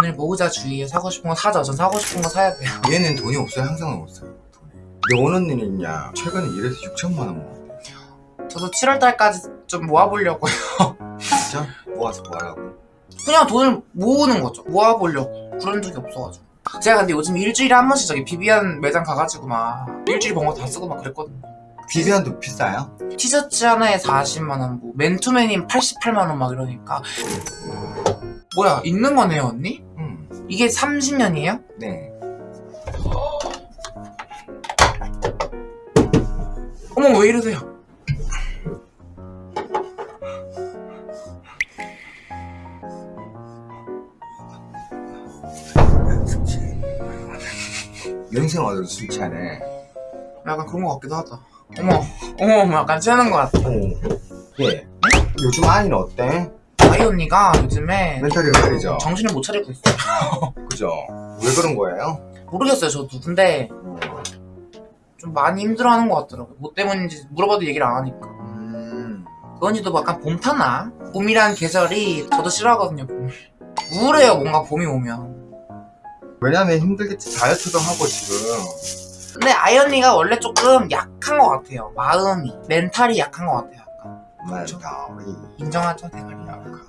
돈을 모으자 주의에 사고 싶은 거 사죠. 전 사고 싶은 거 사야 돼요. 얘는 돈이 없어요. 항상 없어요. 돈이. 오는 일이냐? 최근에 일해서 6천만 원 모았대요. 저도 7월 달까지 좀 모아보려고요. 진짜? 모아서 뭐 하라고? 그냥 돈을 모으는 거죠. 모아보려고. 그런 적이 없어가지고. 제가 근데 요즘 일주일에 한 번씩 저기 비비안 매장 가가지고 막 일주일 번 거 다 쓰고 막 그랬거든요. 비비안도 비싸요? 티셔츠 하나에 40만원, 뭐, 맨투맨인 88만원 막 이러니까. 뭐야, 있는 거네요, 언니? 음. 이게 30년이에요? 네. 어머, 왜 이러세요? 연생 어디로 술 취하네. 약간 그런 거 같기도 하다. 어머, 어머, 약간 취하는 거 같아. 오. 예. 요즘 아이는 어때? 아이 언니가 요즘에 멘탈이 흐리죠? 정신을 못 차리고 있어요. 그죠? 왜 그런 거예요? 모르겠어요, 저도. 근데 좀 많이 힘들어하는 것 같더라고요. 뭐 때문인지 물어봐도 얘기를 안 하니까. 음. 그 언니도 약간 봄 타나? 봄이란 계절이 저도 싫어하거든요, 봄을. 우울해요, 뭔가 봄이 오면. 왜냐면 힘들겠지. 다이어트도 하고 지금. 근데 아이 언니가 원래 조금 약한 것 같아요. 마음이. 멘탈이 약한 것 같아요. 멘탈이 인정하죠, 대가리. 약하다.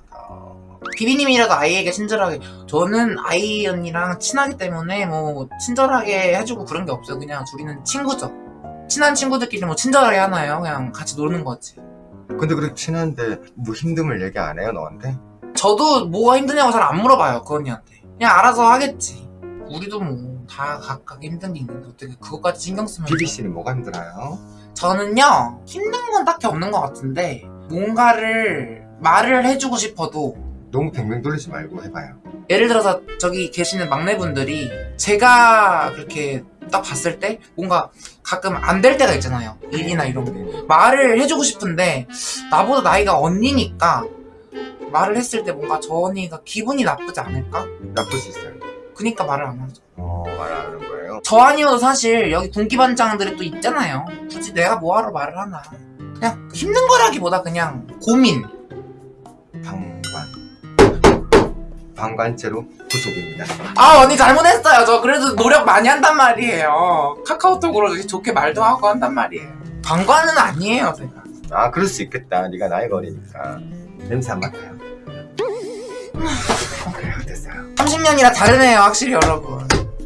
비비님이라도 아이에게 친절하게. 저는 아이 언니랑 친하기 때문에 뭐 친절하게 해주고 그런 게 없어요. 그냥 둘이는 친구죠. 친한 친구들끼리 뭐 친절하게 하나요? 그냥 같이 노는 거지. 근데 그렇게 친한데 뭐 힘듦을 얘기 안 해요 너한테? 저도 뭐가 힘드냐고 잘 안 물어봐요, 그 언니한테. 그냥 알아서 하겠지. 우리도 뭐 다 각각 힘든 게 있는데 어떻게 그것까지 신경 쓰면 비비 씨는 뭐가 힘들어요? 저는요 힘든 건 딱히 없는 것 같은데 뭔가를 말을 해주고 싶어도 너무 뱅뱅 돌리지 말고 해봐요. 예를 들어서 저기 계시는 막내분들이 제가 그렇게 딱 봤을 때 뭔가 가끔 안 될 때가 있잖아요 일이나 이런 게 말을 해주고 싶은데 나보다 나이가 언니니까 말을 했을 때 뭔가 저 언니가 기분이 나쁘지 않을까? 나쁠 수 있어요. 그니까 말을 안 하죠 어, 말안 하는 거예요? 저 아니어도 사실 여기 군기반장들이 또 있잖아요 굳이 내가 뭐하러 말을 하나 그냥 힘든 거라기보다 그냥 고민 방관. 방관죄로 구속입니다. 아 언니 잘못했어요 저 그래도 노력 많이 한단 말이에요 카카오톡으로 이렇게 좋게 말도 하고 한단 말이에요 방관은 아니에요 제가 아, 그럴 수 있겠다. 네가 나이가 어리니까. 냄새 안 맡아요. 그래요, 됐어요. 30년이라 다르네요 확실히 여러분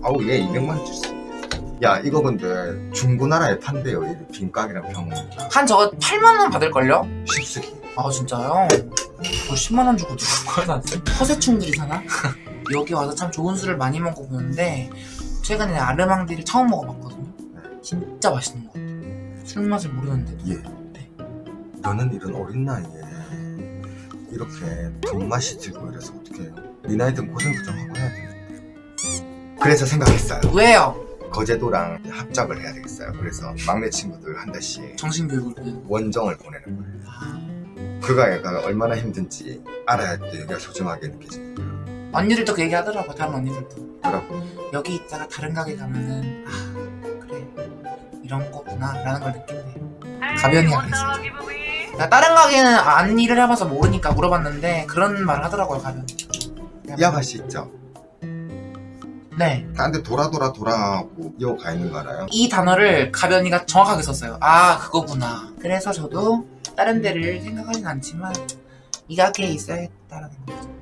아우, 얘 200만 원줄수 있어. 야, 이거 근데 중고나라에 판대요. 이 빈깍이랑 병. 한 저거 8만원 받을걸요? 십수기. 아 진짜요? 뭐 10만원 주고 누가 샀어요? 허세충들이 사나? 여기 와서 참 좋은 술을 많이 먹어보는데 최근에 아르망디를 처음 먹어봤거든요 진짜 맛있는 것 같아요 술 맛을 모르는데도 예. 너는 이런 어린 나이에 이렇게 돈맛이 들고 이래서 어떻게 해요? 네 나이 든 고생도 좀 하고 해야 되는데. 그래서 생각했어요. 왜요? 거제도랑 합작을 해야 되겠어요. 그래서 막내 친구들 한 달씩 정신교육을 원정을 보내는 거예요. 그가 얘가 얼마나 힘든지 알아야 또 여기가 소중하게 느껴집니다. 언니들도 그 얘기 하더라고 다른 언니들도 그렇고 여기 있다가 다른 가게 가면은 아 그래 이런 거구나 라는 걸 느낀대요 가변이야 그랬어요 나 다른 가게는 안 일을 해봐서 모르니까 물어봤는데 그런 말 하더라고요 가변 이 아가씨 있죠? 네. 딴데 돌아 돌아 돌아하고 이어가 있는 거 알아요? 이 단어를 가변이가 정확하게 썼어요. 아 그거구나. 그래서 저도 다른 데를 생각하진 않지만 이 가게에 있어야겠다라는 거죠.